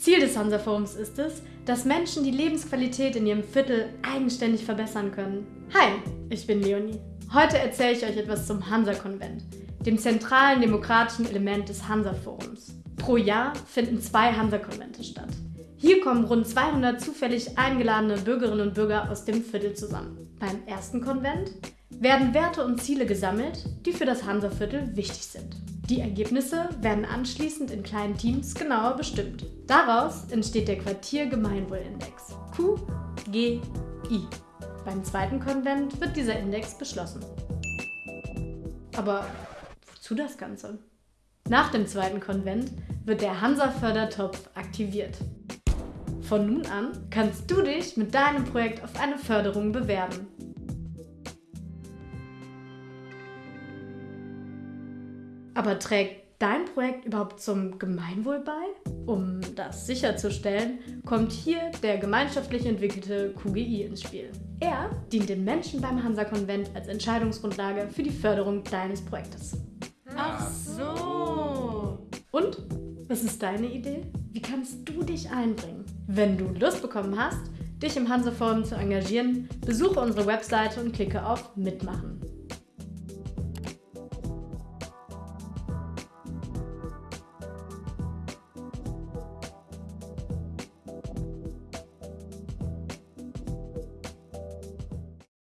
Ziel des Hansa-Forums ist es, dass Menschen die Lebensqualität in ihrem Viertel eigenständig verbessern können. Hi, ich bin Leonie. Heute erzähle ich euch etwas zum Hansa-Konvent, dem zentralen demokratischen Element des Hansa-Forums. Pro Jahr finden zwei Hansa-Konvente statt. Hier kommen rund 200 zufällig eingeladene Bürgerinnen und Bürger aus dem Viertel zusammen. Beim ersten Konvent werden Werte und Ziele gesammelt, die für das Hansa-Viertel wichtig sind. Die Ergebnisse werden anschließend in kleinen Teams genauer bestimmt. Daraus entsteht der Quartier-Gemeinwohl-Index QGI. Beim zweiten Konvent wird dieser Index beschlossen. Aber wozu das Ganze? Nach dem zweiten Konvent wird der Hansa-Fördertopf aktiviert. Von nun an kannst du dich mit deinem Projekt auf eine Förderung bewerben. Aber trägt dein Projekt überhaupt zum Gemeinwohl bei? Um das sicherzustellen, kommt hier der gemeinschaftlich entwickelte QGI ins Spiel. Er dient den Menschen beim Hansa-Konvent als Entscheidungsgrundlage für die Förderung deines Projektes. Ach so. Und? Was ist deine Idee? Wie kannst du dich einbringen? Wenn du Lust bekommen hast, dich im Hansa-Forum zu engagieren, besuche unsere Webseite und klicke auf Mitmachen.